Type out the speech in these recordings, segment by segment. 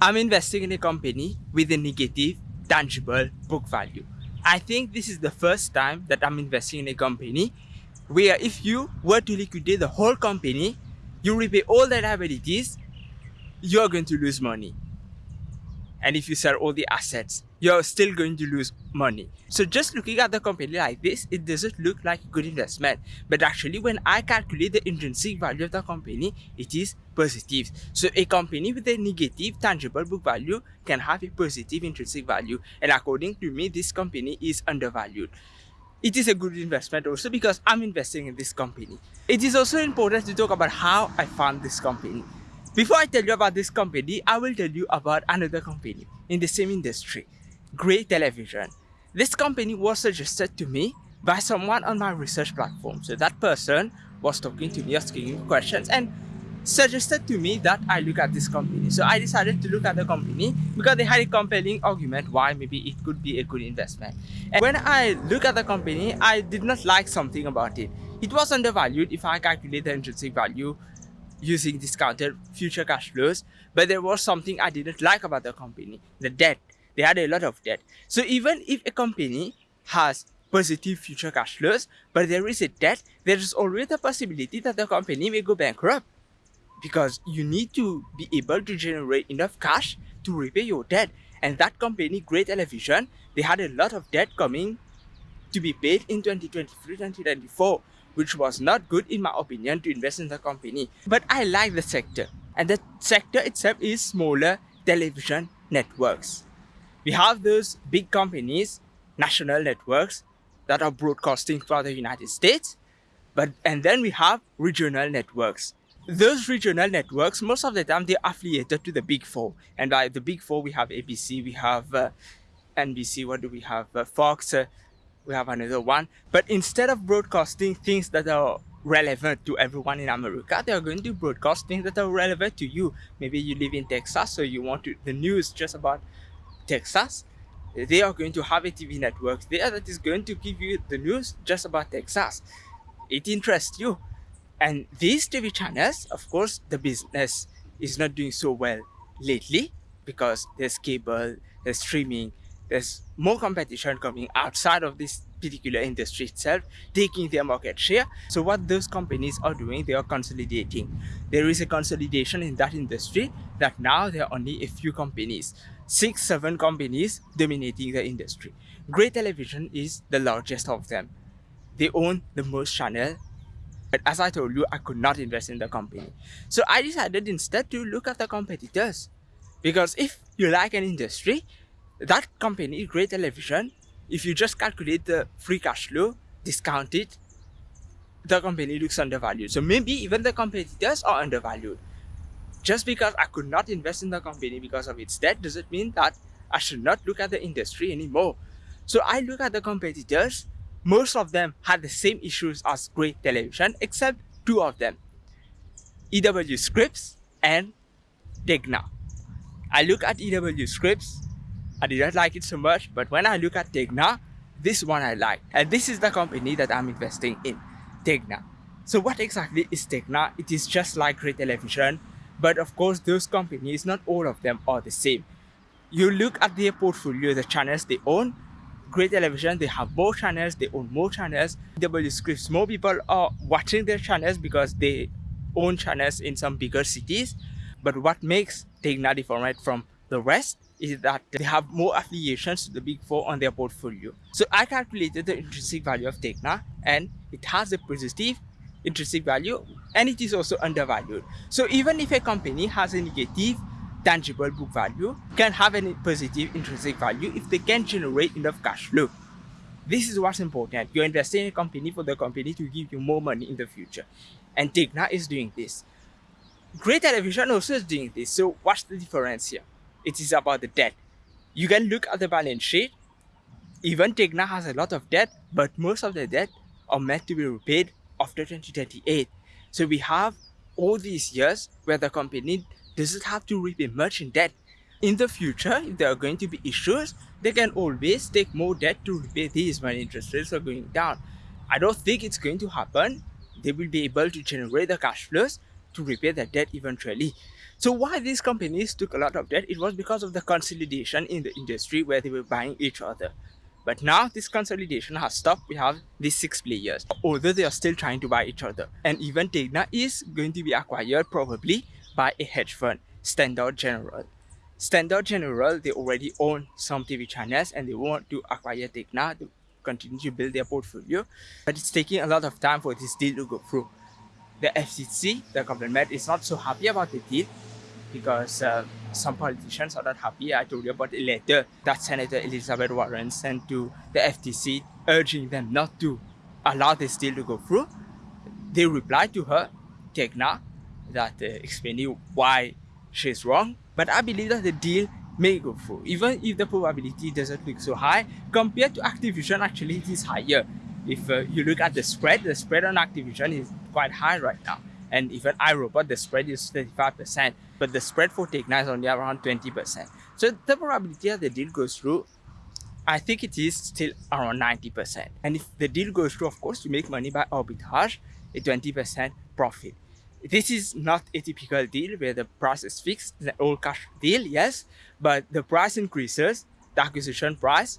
I'm investing in a company with a negative tangible book value. I think this is the first time that I'm investing in a company where if you were to liquidate the whole company, you repay all the liabilities, you're going to lose money. And if you sell all the assets, you're still going to lose money. So just looking at the company like this, it doesn't look like a good investment. But actually, when I calculate the intrinsic value of the company, it is positive. So a company with a negative tangible book value can have a positive intrinsic value. And according to me, this company is undervalued. It is a good investment also because I'm investing in this company. It is also important to talk about how I found this company. Before I tell you about this company, I will tell you about another company in the same industry, Gray Television. This company was suggested to me by someone on my research platform. So that person was talking to me, asking me questions and suggested to me that I look at this company. So I decided to look at the company because they had a compelling argument why maybe it could be a good investment. And when I look at the company, I did not like something about it. It was undervalued if I calculate the intrinsic value using discounted future cash flows. But there was something I didn't like about the company, the debt. They had a lot of debt. So even if a company has positive future cash flows, but there is a debt, there is always the possibility that the company may go bankrupt because you need to be able to generate enough cash to repay your debt. And that company, Gray Television, they had a lot of debt coming to be paid in 2023 2024 which was not good in my opinion to invest in the company. But I like the sector and the sector itself is smaller television networks. We have those big companies, national networks that are broadcasting for the United States, but and then we have regional networks. Those regional networks, most of the time, they're affiliated to the big four. And by the big four, we have ABC, we have uh, NBC, what do we have? Uh, Fox, uh, we have another one. But instead of broadcasting things that are relevant to everyone in America, they are going to broadcast things that are relevant to you. Maybe you live in Texas, so you want to, the news just about Texas. They are going to have a TV network there that is going to give you the news just about Texas. It interests you. And these TV channels, of course, the business is not doing so well lately because there's cable, there's streaming, there's more competition coming outside of this particular industry itself taking their market share. So what those companies are doing they are consolidating. There is a consolidation in that industry that now there are only a few companies six seven companies dominating the industry. Gray Television is the largest of them. They own the most channel but as i told you i could not invest in the company so i decided instead to look at the competitors because if you like an industry that company, Gray Television, if you just calculate the free cash flow, discount it, the company looks undervalued. So maybe even the competitors are undervalued. Just because I could not invest in the company because of its debt doesn't mean that I should not look at the industry anymore. So I look at the competitors, most of them had the same issues as Gray Television except two of them, EW Scripps and Tegna. I look at EW Scripps I didn't like it so much, but when I look at Tegna, this one I like. And this is the company that I'm investing in, Tegna. So what exactly is Tegna? It is just like Gray Television, but of course those companies, not all of them are the same. You look at their portfolio, the channels they own, Gray Television, they have more channels, they own more channels. W Scripps, more people are watching their channels because they own channels in some bigger cities. But what makes Tegna different from the rest is that they have more affiliations to the big four on their portfolio. So I calculated the intrinsic value of Tegna and it has a positive intrinsic value and it is also undervalued. So even if a company has a negative tangible book value can have a positive intrinsic value if they can generate enough cash flow. This is what's important. You're investing in a company for the company to give you more money in the future. And Tegna is doing this. Gray Television also is doing this. So what's the difference here? it is about the debt. You can look at the balance sheet. Even Tegna has a lot of debt, but most of the debt are meant to be repaid after 2028. So we have all these years where the company doesn't have to repay much in debt. In the future, if there are going to be issues, they can always take more debt to repay these when interest rates are going down. I don't think it's going to happen. They will be able to generate the cash flows to repay their debt eventually. So why these companies took a lot of debt? It was because of the consolidation in the industry where they were buying each other. But now this consolidation has stopped. We have these six players, although they are still trying to buy each other. And even Tegna is going to be acquired probably by a hedge fund, Standard General. Standard General, they already own some TV channels and they want to acquire Tegna to continue to build their portfolio. But it's taking a lot of time for this deal to go through. The FCC, the government, is not so happy about the deal because uh, some politicians are not happy. I told you about a letter that Senator Elizabeth Warren sent to the FTC urging them not to allow this deal to go through. They replied to her, Tegna, that uh, explaining why she's wrong. But I believe that the deal may go through, even if the probability doesn't look so high. Compared to Activision, actually it is higher. If uh, you look at the spread, the spread on Activision is quite high right now. And even iRobot, the spread is 35%, but the spread for Tegna is only around 20%. So the probability that the deal goes through, I think it is still around 90%. And if the deal goes through, of course, you make money by arbitrage, a 20% profit. This is not a typical deal where the price is fixed, the all cash deal, yes, but the price increases, the acquisition price,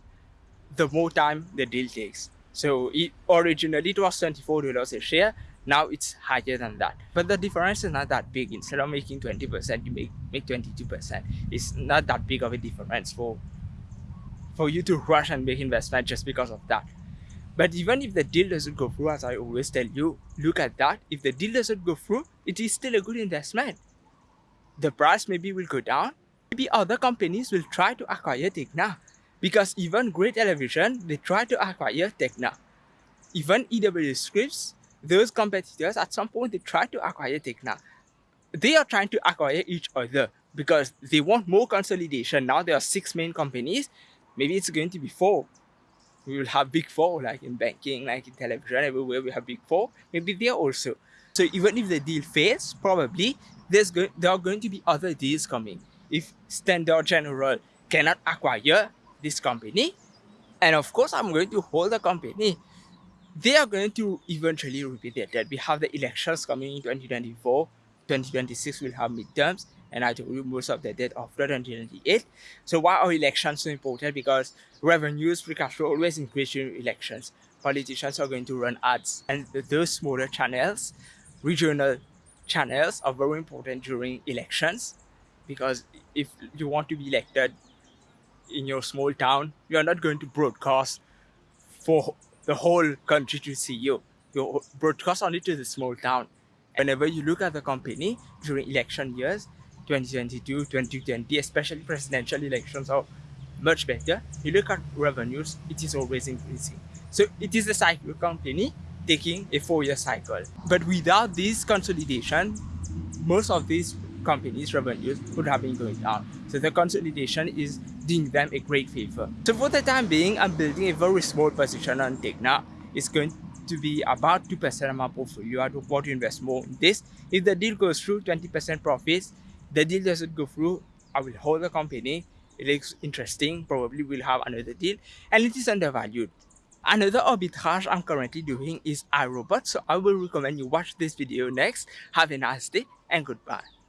the more time the deal takes. So it, originally it was $24 a share, now it's higher than that. But the difference is not that big. Instead of making 20%, you make, make 22%. It's not that big of a difference for, for you to rush and make investment just because of that. But even if the deal doesn't go through, as I always tell you, look at that. If the deal doesn't go through, it is still a good investment. The price maybe will go down. Maybe other companies will try to acquire Tegna. Because even Gray Television, they try to acquire Tegna. Even EW Scripps, those competitors at some point they try to acquire Tegna. They are trying to acquire each other because they want more consolidation. Now there are six main companies. Maybe it's going to be four. We will have big four like in banking, like in television, everywhere we have big four. Maybe there also. So even if the deal fails, probably there's go there are going to be other deals coming. If Standard General cannot acquire this company, and of course I'm going to hold the company they are going to eventually repeat their debt. We have the elections coming in 2024, 2026 we'll have midterms, and I told you most of the debt of 2028. So why are elections so important? Because revenues, free cash flow always increase during elections. Politicians are going to run ads, and those smaller channels, regional channels, are very important during elections because if you want to be elected in your small town, you are not going to broadcast for the whole country to see you. You broadcast only to the small town. Whenever you look at the company during election years, 2022, 2020, especially presidential elections are much better. You look at revenues, it is always increasing. So it is a cycle company taking a four-year cycle. But without this consolidation, most of these companies' revenues would have been going down. So the consolidation is doing them a great favor. So for the time being, I'm building a very small position on Tegna. It's going to be about 2% of my portfolio. I don't want to invest more in this. If the deal goes through, 20% profits. The deal doesn't go through, I will hold the company. It looks interesting. Probably we'll have another deal. And it is undervalued. Another arbitrage I'm currently doing is iRobot. So I will recommend you watch this video next. Have a nice day and goodbye.